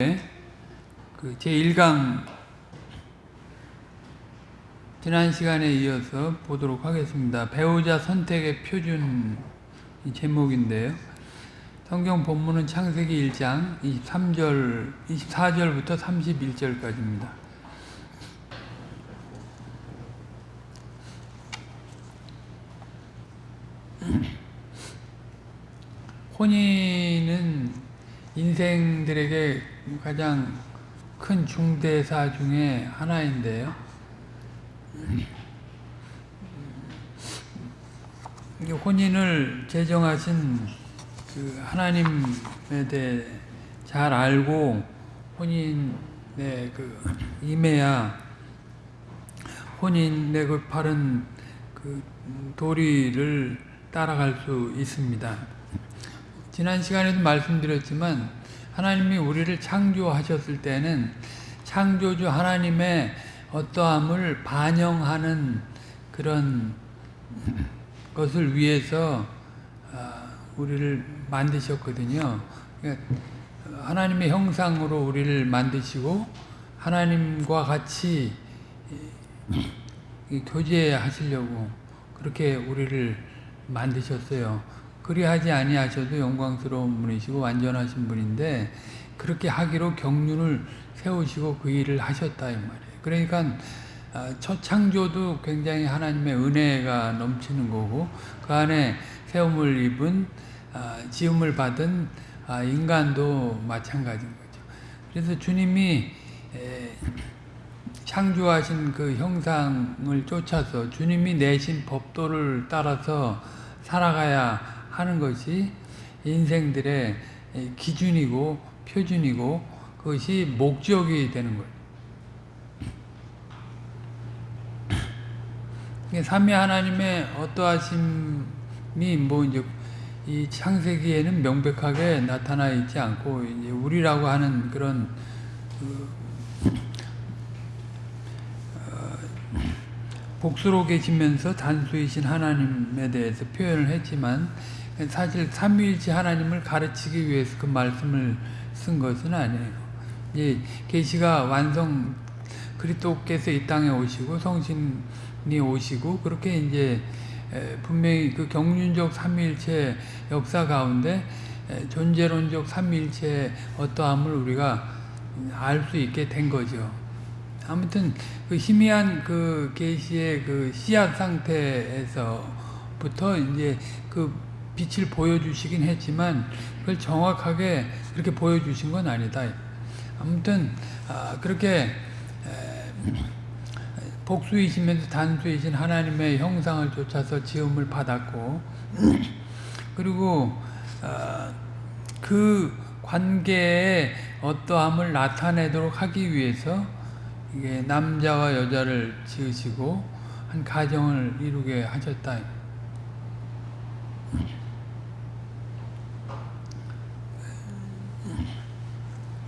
그 제1강 지난 시간에 이어서 보도록 하겠습니다. 배우자 선택의 표준 제목인데요. 성경 본문은 창세기 1장 23절, 24절부터 31절까지입니다. 혼인은 인생들에게 가장 큰 중대사 중에 하나인데요. 혼인을 제정하신 그 하나님에 대해 잘 알고 혼인에 그 임해야 혼인의 그 바른 그 도리를 따라갈 수 있습니다. 지난 시간에도 말씀드렸지만 하나님이 우리를 창조하셨을 때는 창조주 하나님의 어떠함을 반영하는 그런 것을 위해서 우리를 만드셨거든요. 그러니까 하나님의 형상으로 우리를 만드시고 하나님과 같이 교제하시려고 그렇게 우리를 만드셨어요. 그리하지 아니하셔도 영광스러운 분이시고 완전하신 분인데 그렇게 하기로 경륜을 세우시고 그 일을 하셨다 이 말이에요. 그러니까 첫 창조도 굉장히 하나님의 은혜가 넘치는 거고 그 안에 세움을 입은 지음을 받은 인간도 마찬가지인 거죠. 그래서 주님이 창조하신 그 형상을 쫓아서 주님이 내신 법도를 따라서 살아가야 하는 것이 인생들의 기준이고 표준이고 그것이 목적이 되는 거예요. 삼위 하나님의 어떠하심이 뭐 이제 이 창세기에는 명백하게 나타나 있지 않고 이제 우리라고 하는 그런 그 복수로 계시면서 단수이신 하나님에 대해서 표현을 했지만 사실 삼위일체 하나님을 가르치기 위해서 그 말씀을 쓴 것은 아니에요. 이제 계시가 완성 그리스도께서 이 땅에 오시고 성신이 오시고 그렇게 이제 분명히 그 경륜적 삼위일체 역사 가운데 존재론적 삼위일체 어떠함을 우리가 알 수 있게 된 거죠. 아무튼 그 희미한 그 계시의 그 씨앗 상태에서부터 이제 그 빛을 보여주시긴 했지만 그걸 정확하게 그렇게 보여주신 건 아니다. 아무튼 아 그렇게 복수이시면서 단수이신 하나님의 형상을 쫓아서 지음을 받았고 그리고 그 관계의 어떠함을 나타내도록 하기 위해서 남자와 여자를 지으시고 한 가정을 이루게 하셨다. 그러니까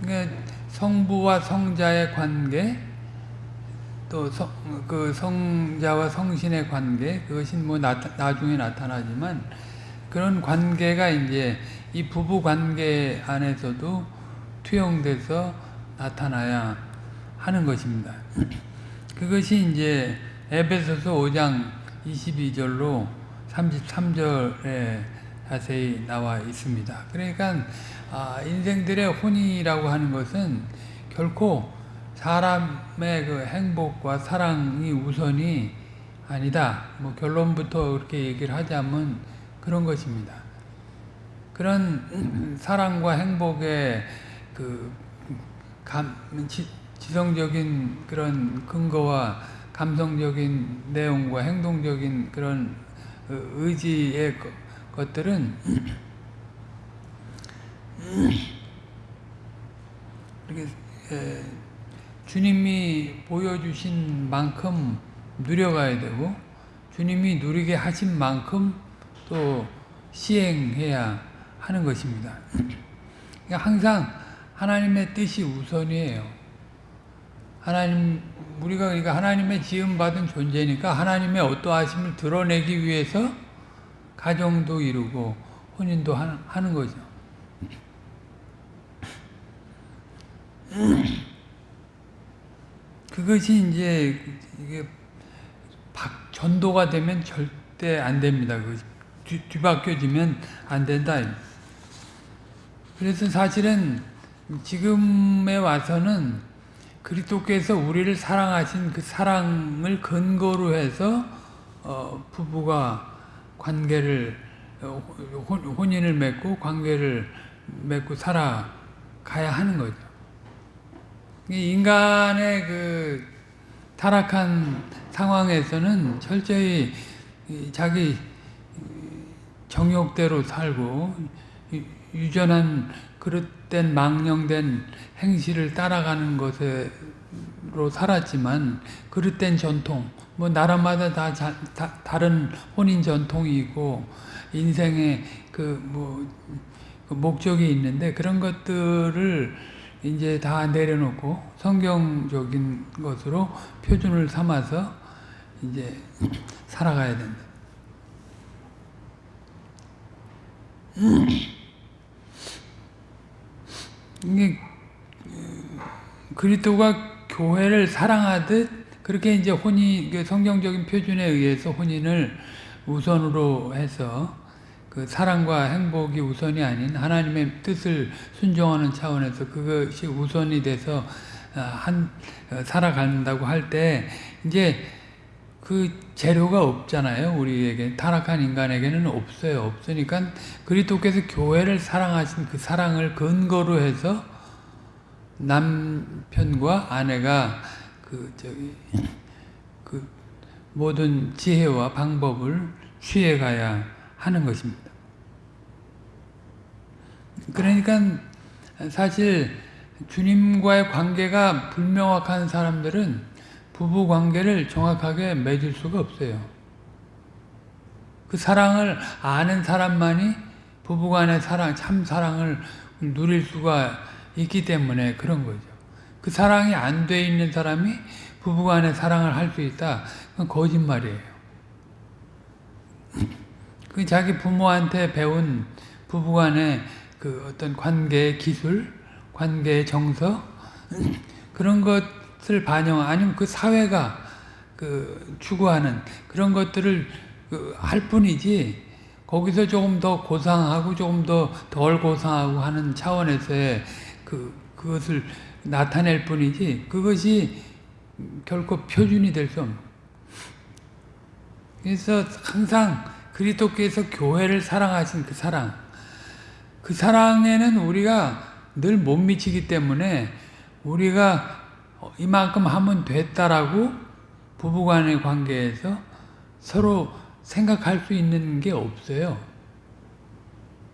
성부와 성자의 관계, 또 그 성자와 성신의 관계, 그것이 뭐 나중에 나타나지만 그런 관계가 이제 이 부부 관계 안에서도 투영돼서 나타나야 하는 것입니다. 그것이 이제 에베소서 5장 22절로 33절에 자세히 나와 있습니다. 그러니까 아, 인생들의 혼이라고 하는 것은 결코 사람의 그 행복과 사랑이 우선이 아니다. 뭐 결론부터 그렇게 얘기를 하자면 그런 것입니다. 그런 사랑과 행복의 그 감, 지성적인 그런 근거와 감성적인 내용과 행동적인 그런 의지의 것들은 주님이 보여주신 만큼 누려가야 되고 주님이 누리게 하신 만큼 또 시행해야 하는 것입니다. 그러니까 항상 하나님의 뜻이 우선이에요. 하나님 우리가 그러니까 하나님의 지음 받은 존재니까 하나님의 어떠하심을 드러내기 위해서 가정도 이루고 혼인도 하는 거죠. 그것이 이제 이게 박, 전도가 되면 절대 안 됩니다. 그 뒤, 뒤바뀌어지면 안 된다. 그래서 사실은 지금에 와서는 그리스도께서 우리를 사랑하신 그 사랑을 근거로 해서 어, 부부가 관계를 어, 혼, 혼인을 맺고 관계를 맺고 살아가야 하는 거죠. 인간의 그 타락한 상황에서는 철저히 자기 정욕대로 살고 유전한 그릇된 망령된 행실을 따라가는 것으로 살았지만 그릇된 전통 뭐 나라마다 다, 자, 다 다른 혼인 전통이 있고 인생의 그뭐 그 목적이 있는데 그런 것들을 이제 다 내려놓고 성경적인 것으로 표준을 삼아서 이제 살아가야 된다. 이게 그리스도가 교회를 사랑하듯 그렇게 이제 혼이 성경적인 표준에 의해서 혼인을 우선으로 해서 그 사랑과 행복이 우선이 아닌 하나님의 뜻을 순종하는 차원에서 그것이 우선이 돼서 한 살아간다고 할 때 이제 그 재료가 없잖아요. 우리에게 타락한 인간에게는 없어요. 없으니까 그리스도께서 교회를 사랑하신 그 사랑을 근거로 해서 남편과 아내가 그 저기 그 모든 지혜와 방법을 취해 가야 하는 것입니다. 그러니까 사실 주님과의 관계가 불명확한 사람들은 부부 관계를 정확하게 맺을 수가 없어요. 그 사랑을 아는 사람만이 부부간의 사랑, 참 사랑을 누릴 수가 있기 때문에 그런 거죠. 그 사랑이 안 돼 있는 사람이 부부간의 사랑을 할 수 있다. 그건 거짓말이에요. 그 자기 부모한테 배운 부부간의 그 어떤 관계의 기술, 관계의 정서 그런 것을 반영 아니면 그 사회가 그 추구하는 그런 것들을 그 할 뿐이지 거기서 조금 더 고상하고 조금 더 덜 고상하고 하는 차원에서의 그 그것을 나타낼 뿐이지 그것이 결코 표준이 될 수 없는. 그래서 항상 그리스도께서 교회를 사랑하신 그 사랑, 그 사랑에는 우리가 늘 못 미치기 때문에 우리가 이만큼 하면 됐다라고 부부간의 관계에서 서로 생각할 수 있는 게 없어요.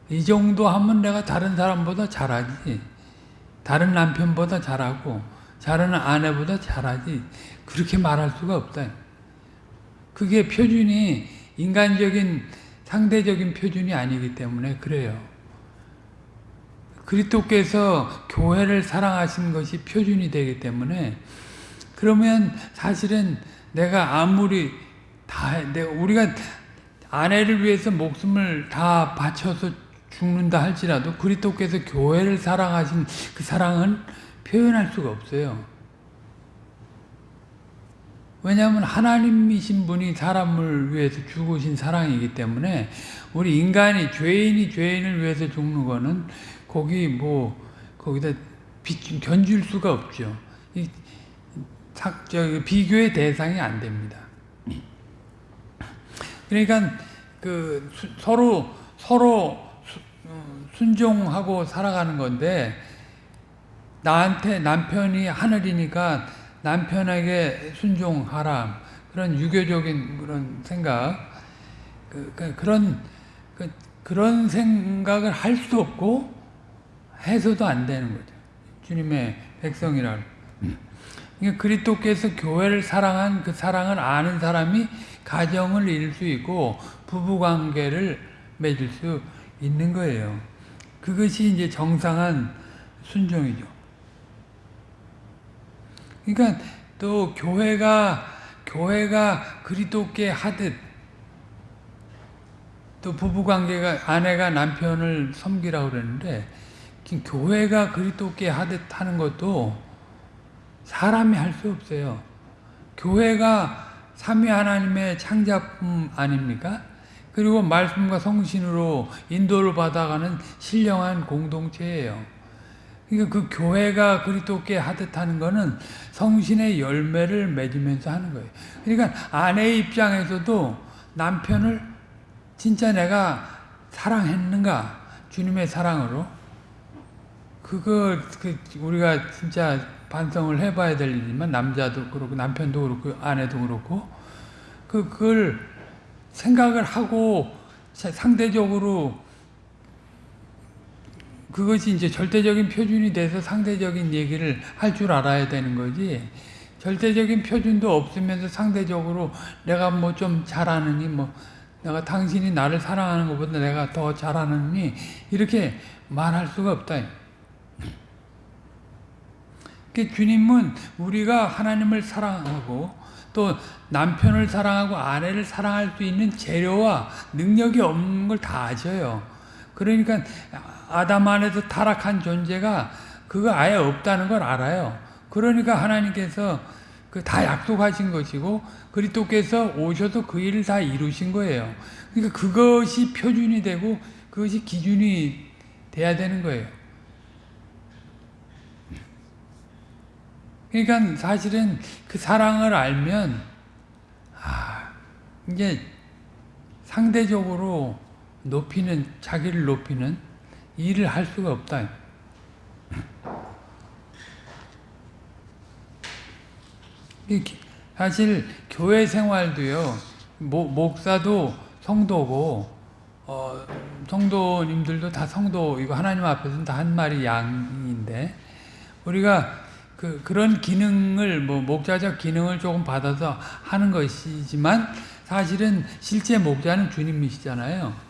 이 정도 하면 내가 다른 사람보다 잘하지. 다른 남편보다 잘하고 잘하는 아내보다 잘하지. 그렇게 말할 수가 없다. 그게 표준이 인간적인 상대적인 표준이 아니기 때문에 그래요. 그리스도께서 교회를 사랑하신 것이 표준이 되기 때문에 그러면 사실은 내가 아무리 다 내가 우리가 아내를 위해서 목숨을 다 바쳐서 죽는다 할지라도 그리스도께서 교회를 사랑하신 그 사랑은 표현할 수가 없어요. 왜냐하면 하나님이신 분이 사람을 위해서 죽으신 사랑이기 때문에 우리 인간이 죄인이 죄인을 위해서 죽는 거는 거기 뭐 거기다 비, 견줄 수가 없죠. 이, 저, 비교의 대상이 안 됩니다. 그러니까 그 수, 서로 서로 수, 어, 순종하고 살아가는 건데 나한테 남편이 하늘이니까 남편에게 순종하라 그런 유교적인 그런 생각 그, 그, 그런 그, 그런 생각을 할수 없고 해서도 안 되는 거죠. 주님의 백성이라. 그러니까 그리스도께서 교회를 사랑한 그 사랑을 아는 사람이 가정을 이룰 수 있고 부부 관계를 맺을 수 있는 거예요. 그것이 이제 정상한 순종이죠. 그러니까 또 교회가 교회가 그리스도께 하듯 또 부부 관계가 아내가 남편을 섬기라고 그러는데 지금 교회가 그리스도께 하듯 하는 것도 사람이 할 수 없어요. 교회가 삼위 하나님의 창작품 아닙니까? 그리고 말씀과 성신으로 인도를 받아가는 신령한 공동체예요. 그러니까 그 교회가 그리스도께 하듯 하는 거는 성신의 열매를 맺으면서 하는 거예요. 그러니까 아내의 입장에서도 남편을 진짜 내가 사랑했는가? 주님의 사랑으로 그거 그 우리가 진짜 반성을 해봐야 될 일이지만 남자도 그렇고 남편도 그렇고 아내도 그렇고 그 그걸 생각을 하고 상대적으로 그것이 이제 절대적인 표준이 돼서 상대적인 얘기를 할 줄 알아야 되는 거지. 절대적인 표준도 없으면서 상대적으로 내가 뭐 좀 잘하느니 뭐 내가 당신이 나를 사랑하는 것보다 내가 더 잘하느니 이렇게 말할 수가 없다. 그 주님은 우리가 하나님을 사랑하고 또 남편을 사랑하고 아내를 사랑할 수 있는 재료와 능력이 없는 걸 다 아셔요. 그러니까 아담 안에서 타락한 존재가 그거 아예 없다는 걸 알아요. 그러니까 하나님께서 그 다 약속하신 것이고 그리스도께서 오셔서 그 일을 다 이루신 거예요. 그러니까 그것이 표준이 되고 그것이 기준이 돼야 되는 거예요. 그러니까 사실은 그 사랑을 알면 아 이제 상대적으로 높이는 자기를 높이는 일을 할 수가 없다. 사실 교회 생활도요. 목사도 성도고 어, 성도님들도 다 성도 이거 하나님 앞에서는 다 한 마리 양인데 우리가 그 그런 기능을 뭐 목자적 기능을 조금 받아서 하는 것이지만 사실은 실제 목자는 주님이시잖아요.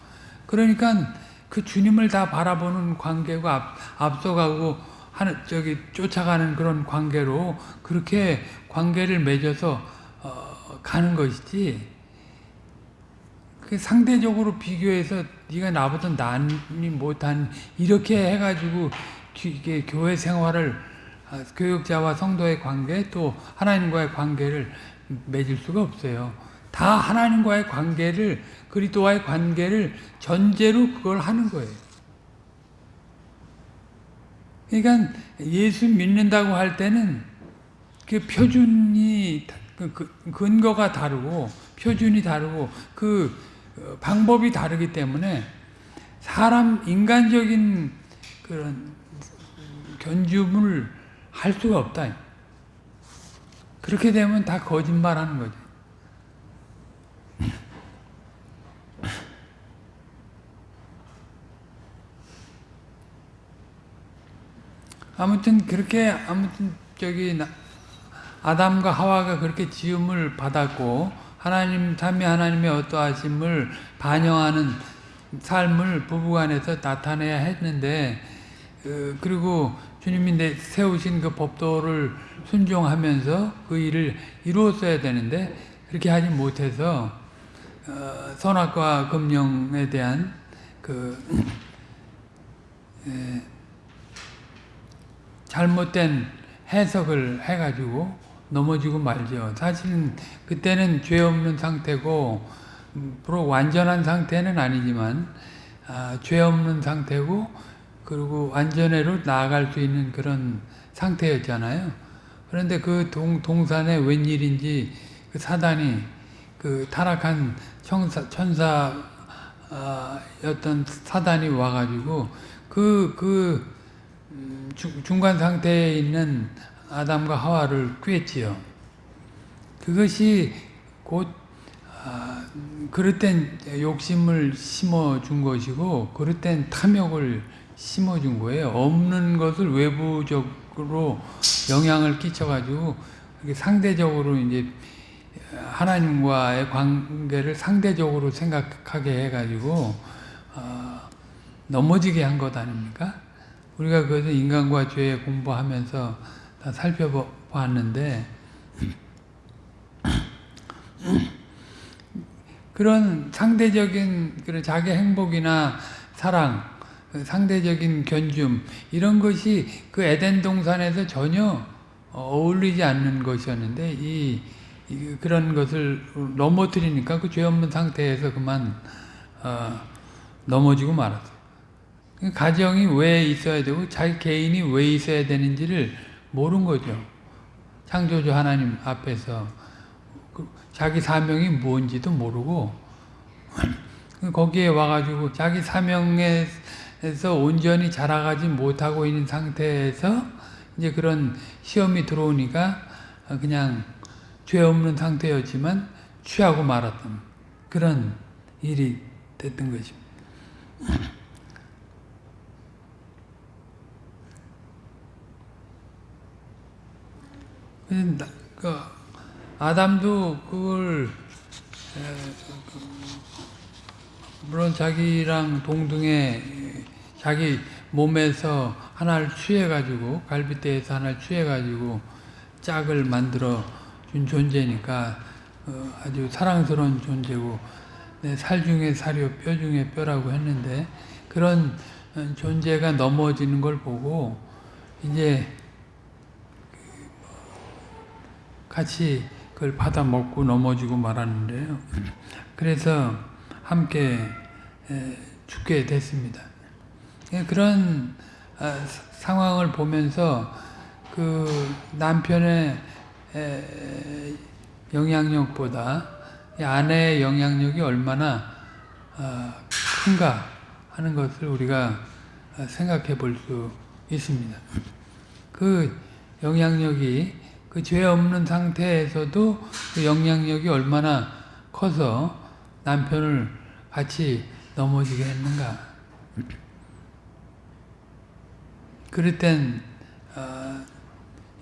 그러니까 그 주님을 다 바라보는 관계고 앞, 앞서가고 하는 저기 쫓아가는 그런 관계로 그렇게 관계를 맺어서 어, 가는 것이지. 그 상대적으로 비교해서 네가 나보다 낫니 못한 이렇게 해가지고 이게 교회 생활을 아, 교육자와 성도의 관계 또 하나님과의 관계를 맺을 수가 없어요. 다 하나님과의 관계를 그리스도와의 관계를 전제로 그걸 하는 거예요. 그러니까 예수 믿는다고 할 때는 그 표준이 그, 그 근거가 다르고 표준이 다르고 그 어, 방법이 다르기 때문에 사람 인간적인 그런 견주문을 할 수가 없다. 그렇게 되면 다 거짓말하는 거죠. 아무튼 그렇게 아무튼 저기 아담과 하와가 그렇게 지음을 받았고 하나님 삼위 하나님의 어떠하심을 반영하는 삶을 부부간에서 나타내야 했는데 어, 그리고 주님이 세우신 그 법도를 순종하면서 그 일을 이루었어야 되는데 그렇게 하지 못해서 어, 선악과 금령에 대한 그 잘못된 해석을 해가지고 넘어지고 말죠. 사실은 그때는 죄 없는 상태고 프로 완전한 상태는 아니지만 아, 죄 없는 상태고 그리고 완전회로 나아갈 수 있는 그런 상태였잖아요. 그런데 그 동, 동산에 웬일인지 그 사단이 그 타락한 천사, 천사였던 사단이 와가지고 그, 그 음, 중간 상태에 있는 아담과 하와를 꿰지요. 그것이 곧 아, 그릇 된 욕심을 심어준 것이고 그릇 된 탐욕을 심어준 거예요. 없는 것을 외부적으로 영향을 끼쳐가지고 상대적으로 이제 하나님과의 관계를 상대적으로 생각하게 해가지고 어, 넘어지게 한 것 아닙니까? 우리가 그것을 인간과 죄 공부하면서 다 살펴봤는데 그런 상대적인 그런 자기 행복이나 사랑 그 상대적인 견줌 이런 것이 그 에덴 동산에서 전혀 어울리지 않는 것이었는데 이, 이 그런 것을 넘어뜨리니까 그 죄 없는 상태에서 그만 어, 넘어지고 말았어요. 가정이 왜 있어야 되고 자기 개인이 왜 있어야 되는지를 모른 거죠. 창조주 하나님 앞에서 그 자기 사명이 뭔지도 모르고 거기에 와가지고 자기 사명에서 온전히 자라가지 못하고 있는 상태에서 이제 그런 시험이 들어오니까 그냥 죄 없는 상태였지만 취하고 말았던 그런 일이 됐던 것입니다. 아담도 그걸 물론 자기랑 동등에 자기 몸에서 하나를 취해가지고 갈비뼈에서 하나를 취해가지고 짝을 만들어 준 존재니까 어, 아주 사랑스러운 존재고 내살 중에 살이요 뼈 중에 뼈라고 했는데 그런 존재가 넘어지는 걸 보고 이제 같이 그걸 받아 먹고 넘어지고 말았는데요. 그래서 함께 죽게 됐습니다. 예, 그런 아, 상황을 보면서 그 남편의 영향력보다 아내의 영향력이 얼마나 아, 큰가 하는 것을 우리가 생각해 볼 수 있습니다. 그 영향력이 그 죄 없는 상태에서도 그 영향력이 얼마나 커서 남편을 같이 넘어지게 했는가. 그럴 땐 어,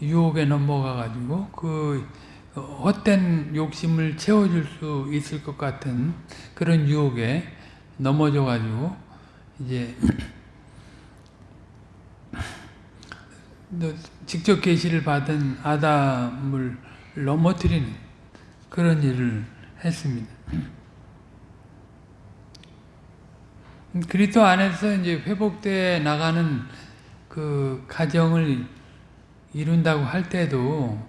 유혹에 넘어가가지고 그 헛된 욕심을 채워줄 수 있을 것 같은 그런 유혹에 넘어져가지고 이제 직접 계시를 받은 아담을 넘어뜨리는 그런 일을 했습니다. 그리스도 안에서 이제 회복돼 나가는 그 가정을 이룬다고 할 때도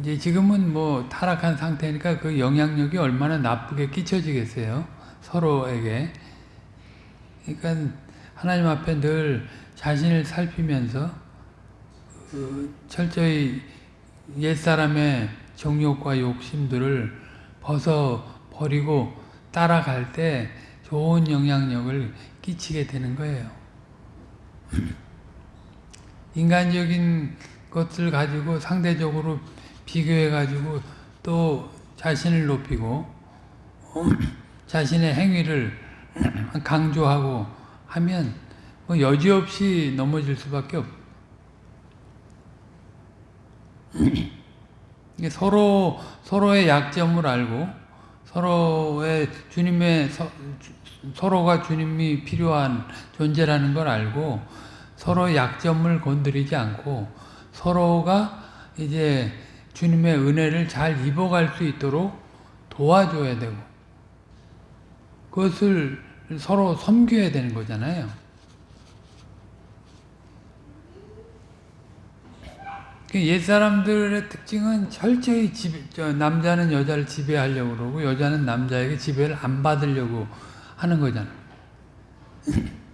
이제 지금은 뭐 타락한 상태니까 그 영향력이 얼마나 나쁘게 끼쳐지겠어요 서로에게. 그러니까 하나님 앞에 늘 자신을 살피면서 그 철저히 옛사람의 정욕과 욕심들을 벗어 버리고 따라갈 때 좋은 영향력을 끼치게 되는 거예요. 인간적인 것을 가지고 상대적으로 비교해 가지고 또 자신을 높이고 자신의 행위를 강조하고 하면 뭐 여지없이 넘어질 수밖에 없. 서로 서로의 약점을 알고 서로의 주님의 서, 서로가 주님이 필요한 존재라는 걸 알고 서로 약점을 건드리지 않고 서로가 이제 주님의 은혜를 잘 입어갈 수 있도록 도와줘야 되고 그것을 서로 섬겨야 되는 거잖아요. 옛사람들의 특징은 철저히 지배, 남자는 여자를 지배하려고 그러고 여자는 남자에게 지배를 안 받으려고 하는 거잖아.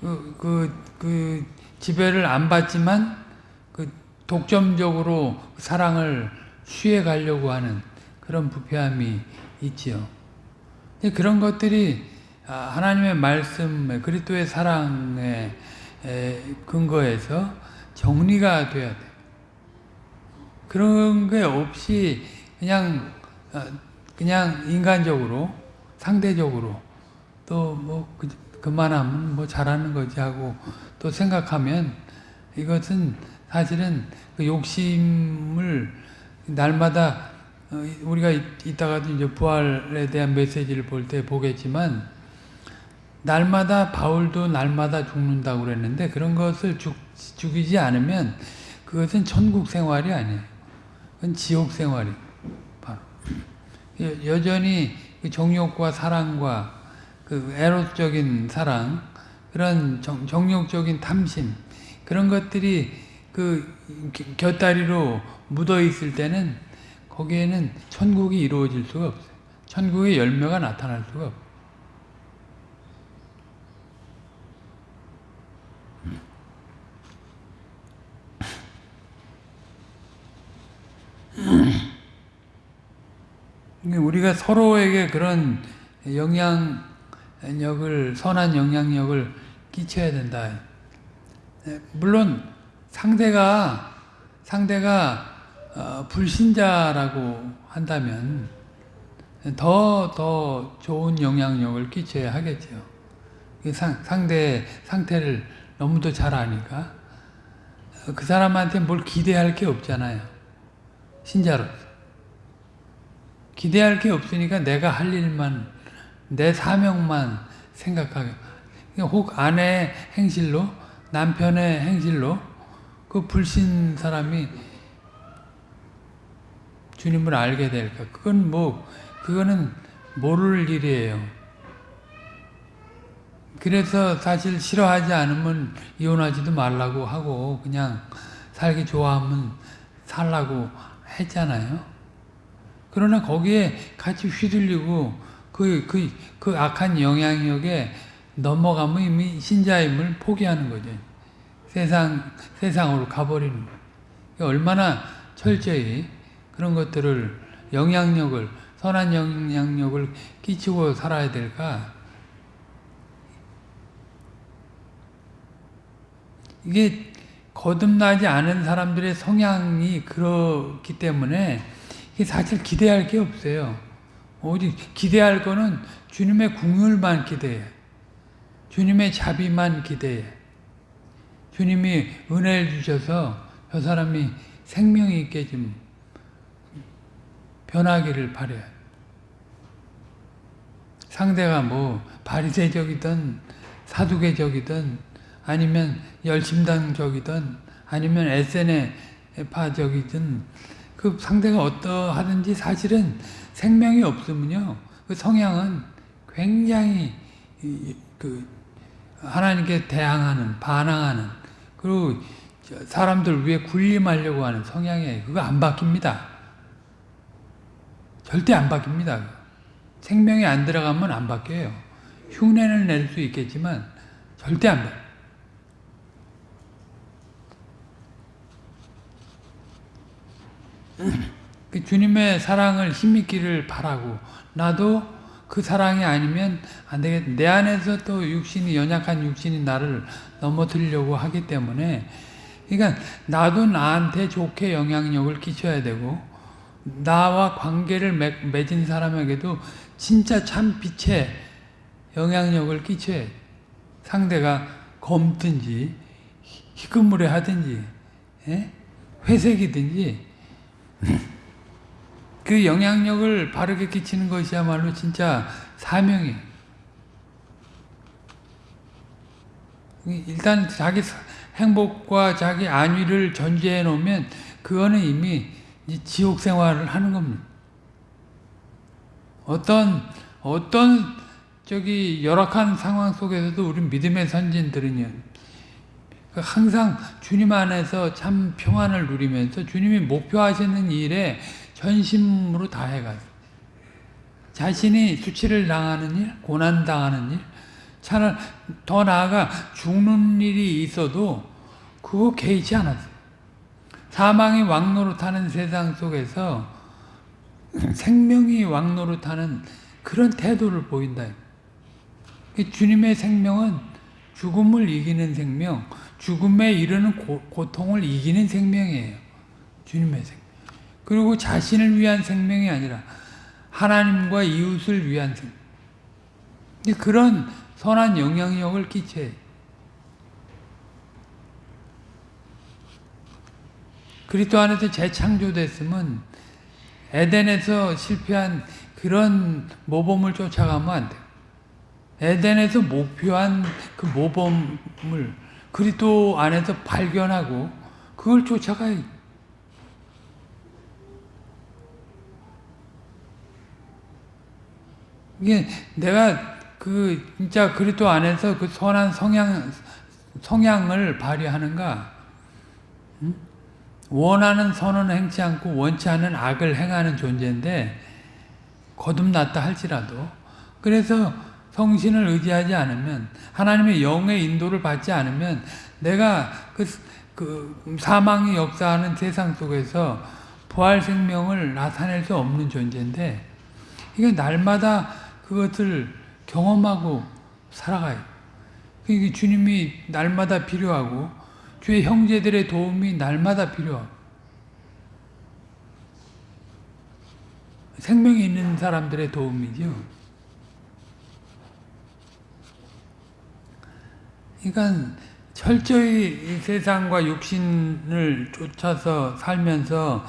그, 그, 그 지배를 안 받지만 그 독점적으로 사랑을 취해 가려고 하는 그런 부패함이 있지요. 그런 것들이 아, 하나님의 말씀, 그리스도의 사랑에 근거해서 정리가 돼야 돼. 그런 게 없이 그냥 어, 그냥 인간적으로 상대적으로 또뭐 그, 그만하면 뭐 잘하는 거지 하고 또 생각하면 이것은 사실은 그 욕심을 날마다 어, 우리가 이따가도 이제 부활에 대한 메시지를 볼 때 보겠지만 날마다 바울도 날마다 죽는다고 그랬는데 그런 것을 죽, 죽이지 않으면 그것은 천국 생활이 아니에요. 그건 지옥 생활이 바로 여전히 그 정욕과 사랑과 그 에로적인 사랑, 그런 정, 정욕적인 탐심, 그런 것들이 그 곁다리로 묻어 있을 때는 거기에는 천국이 이루어질 수가 없어요. 천국의 열매가 나타날 수가 없어요. 우리가 서로에게 그런 영향력을 선한 영향력을 끼쳐야 된다. 물론 상대가 상대가 어, 불신자라고 한다면 더 더 좋은 영향력을 끼쳐야 하겠죠. 상, 상대의 상태를 너무도 잘 아니까 그 사람한테 뭘 기대할 게 없잖아요. 신자로서. 기대할 게 없으니까 내가 할 일만, 내 사명만 생각하게. 혹 아내의 행실로, 남편의 행실로, 그 불신 사람이 주님을 알게 될까? 그건 뭐, 그거는 모를 일이에요. 그래서 사실 싫어하지 않으면 이혼하지도 말라고 하고, 그냥 살기 좋아하면 살라고 했잖아요. 그러나 거기에 같이 휘둘리고 그, 그, 그 악한 영향력에 넘어가면 이미 신자임을 포기하는 거죠. 세상, 세상으로 가버리는 거예요. 얼마나 철저히 그런 것들을 영향력을, 선한 영향력을 끼치고 살아야 될까? 이게 거듭나지 않은 사람들의 성향이 그렇기 때문에 사실 기대할 게 없어요. 오직 기대할 거는 주님의 궁율만 기대해. 주님의 자비만 기대해. 주님이 은혜를 주셔서 저 사람이 생명이 있게 좀 변하기를 바래요. 상대가 뭐 바리새적이든 사두개적이든 아니면 열심당적이든 아니면 에세네파적이든 그 상대가 어떠하든지 사실은 생명이 없으면요 그 성향은 굉장히 그 하나님께 대항하는 반항하는 그리고 사람들 위해 군림하려고 하는 성향이에요. 그거 안 바뀝니다. 절대 안 바뀝니다. 생명이 안 들어가면 안 바뀌어요. 흉내를 낼수 있겠지만 절대 안 바뀌어요. 그 주님의 사랑을 힘있기를 바라고 나도 그 사랑이 아니면 안 되겠. 내 안에서 또 육신이 연약한 육신이 나를 넘어뜨리려고 하기 때문에 그러니까 나도 나한테 좋게 영향력을 끼쳐야 되고 나와 관계를 맺, 맺은 사람에게도 진짜 참 빛의 영향력을 끼쳐야 상대가 검든지 희끄무레 하든지 예? 회색이든지 그 영향력을 바르게 끼치는 것이야말로 진짜 사명이에요. 일단 자기 행복과 자기 안위를 전제해 놓으면 그거는 이미 지옥 생활을 하는 겁니다. 어떤 어떤 저기 열악한 상황 속에서도 우리 믿음의 선진들은요. 항상 주님 안에서 참 평안을 누리면서 주님이 목표하시는 일에 전심으로 다해가요. 자신이 수치를 당하는 일, 고난 당하는 일, 차라리 더 나아가 죽는 일이 있어도 그거 개의치 않았어요. 사망이 왕노릇하는 세상 속에서 생명이 왕노릇하는 그런 태도를 보인다. 주님의 생명은 죽음을 이기는 생명, 죽음에 이르는 고, 고통을 이기는 생명이에요. 주님의 생명. 그리고 자신을 위한 생명이 아니라 하나님과 이웃을 위한 생명. 그런 선한 영향력을 끼쳐요. 그리스도 안에서 재창조됐으면 에덴에서 실패한 그런 모범을 쫓아가면 안 돼요. 에덴에서 목표한 그 모범을 그리스도 안에서 발견하고 그걸 쫓아가야 이게 내가 그 진짜 그리스도 안에서 그 선한 성향 성향을 발휘하는가? 응? 원하는 선은 행치 않고 원치 않은 악을 행하는 존재인데 거듭났다 할지라도 그래서 성신을 의지하지 않으면 하나님의 영의 인도를 받지 않으면 내가 그, 그 사망이 역사하는 세상 속에서 부활 생명을 나타낼 수 없는 존재인데 이게 날마다 그것을 경험하고 살아가요. 그게 주님이 날마다 필요하고 주의 형제들의 도움이 날마다 필요하고 생명이 있는 사람들의 도움이죠. 그러니까 철저히 세상과 육신을 쫓아서 살면서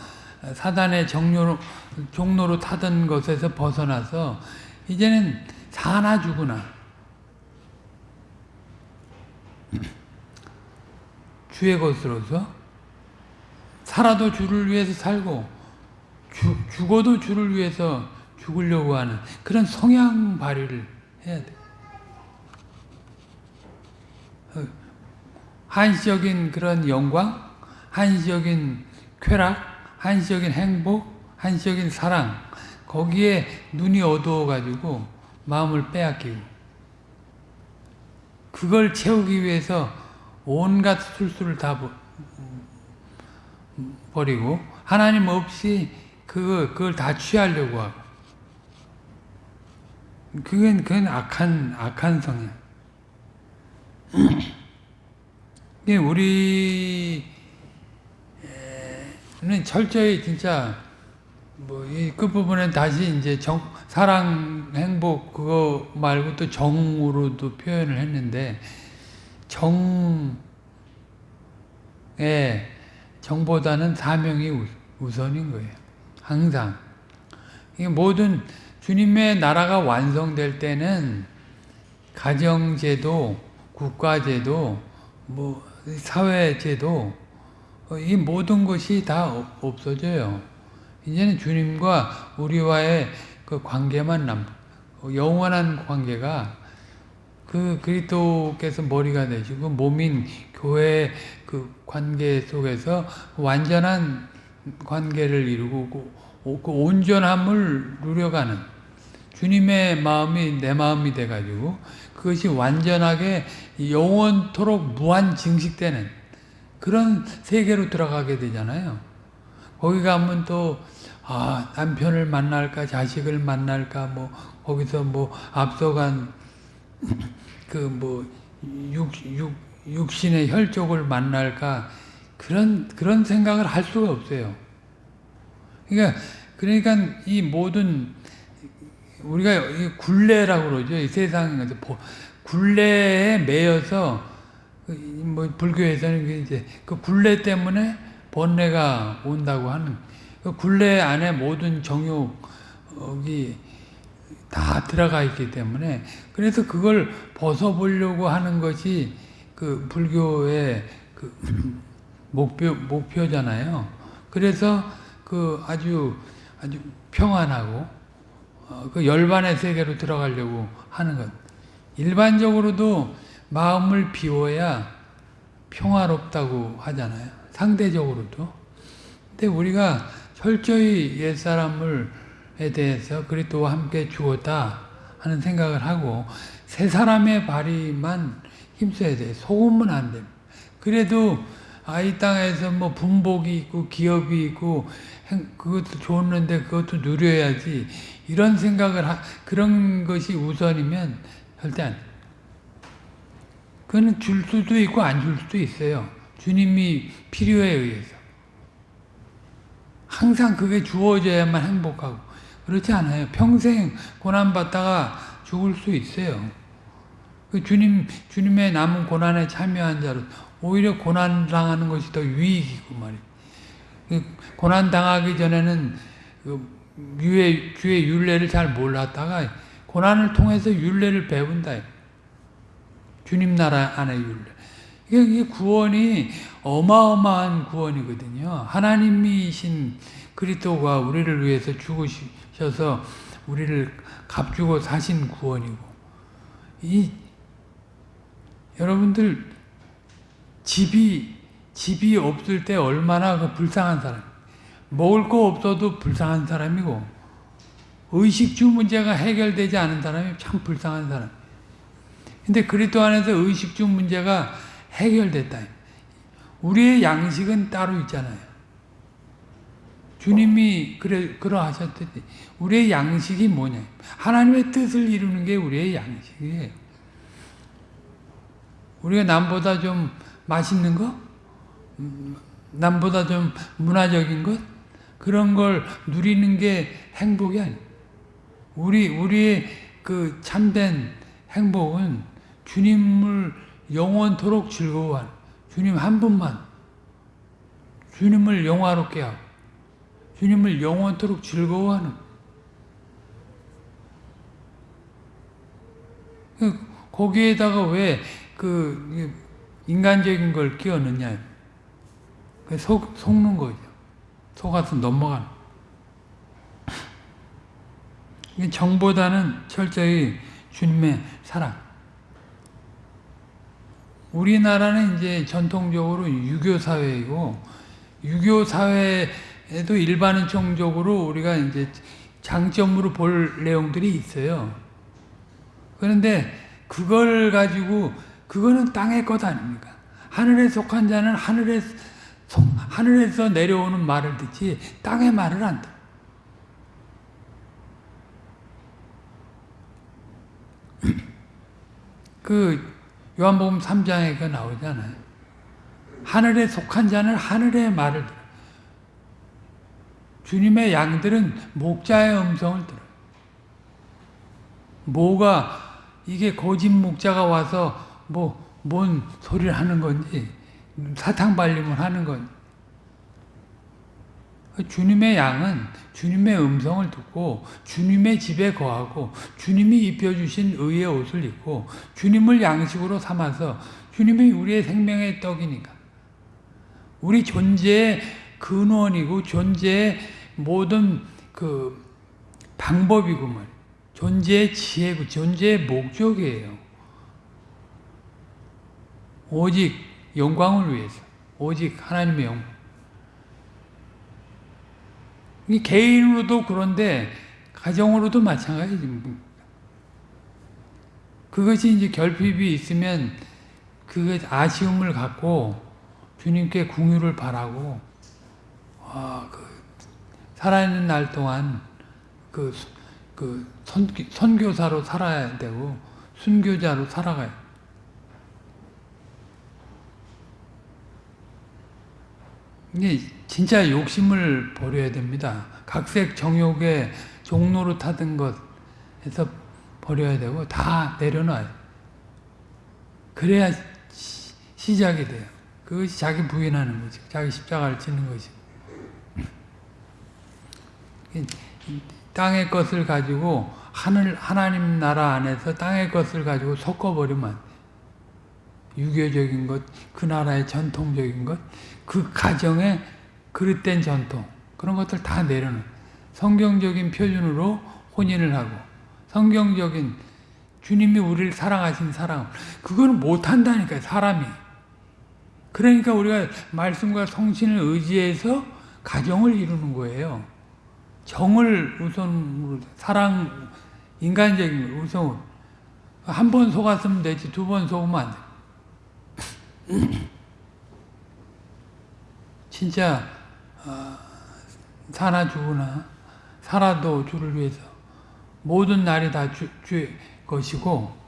사단의 정료로, 종로로 타던 것에서 벗어나서 이제는 사나 죽으나 주의 것으로서 살아도 주를 위해서 살고 주, 죽어도 주를 위해서 죽으려고 하는 그런 성향 발휘를 해야 돼. 한시적인 그런 영광, 한시적인 쾌락, 한시적인 행복, 한시적인 사랑 거기에 눈이 어두워가지고 마음을 빼앗기고 그걸 채우기 위해서 온갖 술수를 다 버리고 하나님 없이 그거 그걸 다 취하려고 하고 그건 그건 악한 악한 성향. 우리는 철저히 진짜 뭐이 끝부분에 다시 이제 정, 사랑 행복 그거 말고 또 정으로도 표현을 했는데 정에 정보다는 사명이 우선인 거예요. 항상 이 모든 주님의 나라가 완성될 때는 가정제도, 국가제도, 뭐 사회제도 이 모든 것이 다 없어져요. 이제는 주님과 우리와의 그 관계만 남, 영원한 관계가 그 그리스도께서 머리가 되시고 몸인 교회 그 관계 속에서 완전한 관계를 이루고 그 온전함을 누려가는 주님의 마음이 내 마음이 돼가지고 그것이 완전하게 영원토록 무한 증식되는 그런 세계로 들어가게 되잖아요. 거기 가면 또 아, 남편을 만날까, 자식을 만날까, 뭐, 거기서 뭐, 앞서간, 그 뭐, 육신의 혈족을 만날까, 그런, 그런 생각을 할 수가 없어요. 그러니까, 그러니까 이 모든, 우리가 굴레라고 그러죠. 이 세상에서. 굴레에 매여서, 뭐, 불교에서는 이제 그 굴레 때문에 번뇌가 온다고 하는, 그 굴레 안에 모든 정욕이 다 들어가 있기 때문에 그래서 그걸 벗어보려고 하는 것이 그 불교의 그 목표 목표잖아요. 그래서 그 아주 아주 평안하고 어, 그 열반의 세계로 들어가려고 하는 것. 일반적으로도 마음을 비워야 평화롭다고 하잖아요. 상대적으로도. 근데 우리가 철저히 옛사람을에 대해서 그리스도와 함께 죽었다 하는 생각을 하고 새 사람의 발휘만 힘써야 돼. 소금은 안 돼. 그래도 아, 이 땅에서 뭐 분복이 있고 기업이 있고 그것도 좋았는데 그것도 누려야지 이런 생각을 하, 그런 것이 우선이면 절대 안 그거는 줄 수도 있고 안 줄 수도 있어요. 주님이 필요에 의해서. 항상 그게 주어져야만 행복하고 그렇지 않아요. 평생 고난받다가 죽을 수 있어요. 그 주님, 주님의 남은 고난에 참여한 자로 오히려 고난 당하는 것이 더 유익이고 말이에요. 그 고난 당하기 전에는 그 주의, 주의 윤례를 잘 몰랐다가 고난을 통해서 윤례를 배운다. 주님 나라 안의 윤례. 이게 구원이 어마어마한 구원이거든요. 하나님이신 그리스도가 우리를 위해서 죽으셔서 우리를 값주고 사신 구원이고 이 여러분들 집이 집이 없을 때 얼마나 그 불쌍한 사람. 먹을 거 없어도 불쌍한 사람이고 의식주 문제가 해결되지 않은 사람이 참 불쌍한 사람. 근데 그리스도 안에서 의식주 문제가 해결됐다. 우리의 양식은 따로 있잖아요. 주님이 그래 그러하셨듯이 우리의 양식이 뭐냐? 하나님의 뜻을 이루는 게 우리의 양식이에요. 우리가 남보다 좀 맛있는 거, 음, 남보다 좀 문화적인 것? 그런 걸 누리는 게 행복이 아니에요. 우리 우리의 그 참된 행복은 주님을 영원토록 즐거워하는 주님 한 분만 주님을 영화롭게 하고 주님을 영원토록 즐거워하는. 그 거기에다가 왜 그 인간적인 걸 끼워 넣냐. 속, 속는 거죠. 속아서 넘어가는 정보다는 철저히 주님의 사랑. 우리나라는 이제 전통적으로 유교 사회이고 유교 사회에도 일반적으로 우리가 이제 장점으로 볼 내용들이 있어요. 그런데 그걸 가지고 그거는 땅의 것 아닙니까? 하늘에 속한 자는 하늘에 하늘에서 내려오는 말을 듣지 땅의 말을 안 듣. 그 요한복음 3장에 그 나오잖아요. 하늘에 속한 자는 하늘의 말을 들어. 주님의 양들은 목자의 음성을 들어요. 뭐가 이게 거짓 목자가 와서 뭐 뭔 소리를 하는 건지 사탕 발림을 하는 건지 주님의 양은 주님의 음성을 듣고 주님의 집에 거하고 주님이 입혀주신 의의 옷을 입고 주님을 양식으로 삼아서 주님이 우리의 생명의 떡이니까 우리 존재의 근원이고 존재의 모든 그 방법이고 말 존재의 지혜고 존재의 목적이에요. 오직 영광을 위해서 오직 하나님의 영광 개인으로도 그런데 가정으로도 마찬가지입니다. 그것이 이제 결핍이 있으면 그 아쉬움을 갖고 주님께 궁유를 바라고 아, 그 살아있는 날 동안 그, 그 선, 선교사로 살아야 되고 순교자로 살아가요. 이게 진짜 욕심을 버려야 됩니다. 각색 정욕의 종로로 타던 것에서 버려야 되고 다 내려놔요. 그래야 시, 작이 돼요. 그것이 자기 부인하는 거지. 자기 십자가를 지는 것이. 땅의 것을 가지고 하늘 하나님 나라 안에서 땅의 것을 가지고 섞어버리면 유교적인 것, 그 나라의 전통적인 것, 그 가정의 그릇된 전통 그런 것들 다 내려놓은 성경적인 표준으로 혼인을 하고 성경적인 주님이 우리를 사랑하신 사랑 그거는 못한다니까요 사람이. 그러니까 우리가 말씀과 성신을 의지해서 가정을 이루는 거예요. 정을 우선으로 사랑 인간적인 걸 우선으로. 한번 속았으면 되지 두 번 속으면 안 돼. 진짜 어, 사나 죽으나 살아도 주를 위해서 모든 날이 다 주, 주의 것이고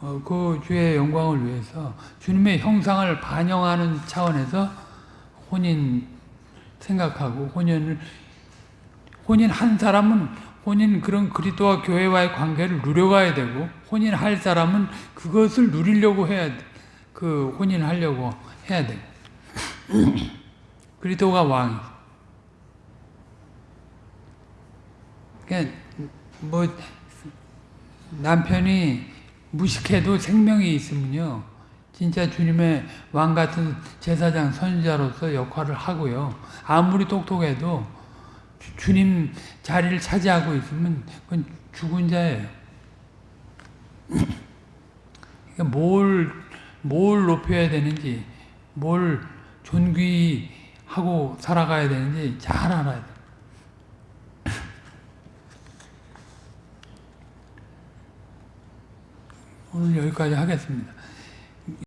어, 그 주의 영광을 위해서 주님의 형상을 반영하는 차원에서 혼인 생각하고 혼인을 혼인 한 사람은 혼인 그런 그리스도와 교회와의 관계를 누려가야 되고 혼인할 사람은 그것을 누리려고 해야 돼. 그 혼인하려고 해야 돼. 그리스도가 왕. 그러니까 뭐 남편이 무식해도 생명이 있으면요. 진짜 주님의 왕 같은 제사장 선지자로서 역할을 하고요. 아무리 똑똑해도 주 님 자리를 차지하고 있으면 그건 죽은 자예요. 그러니까 뭘, 뭘 높여야 되는지, 뭘 존귀하고 살아가야 되는지 잘 알아야 돼. 오늘 여기까지 하겠습니다.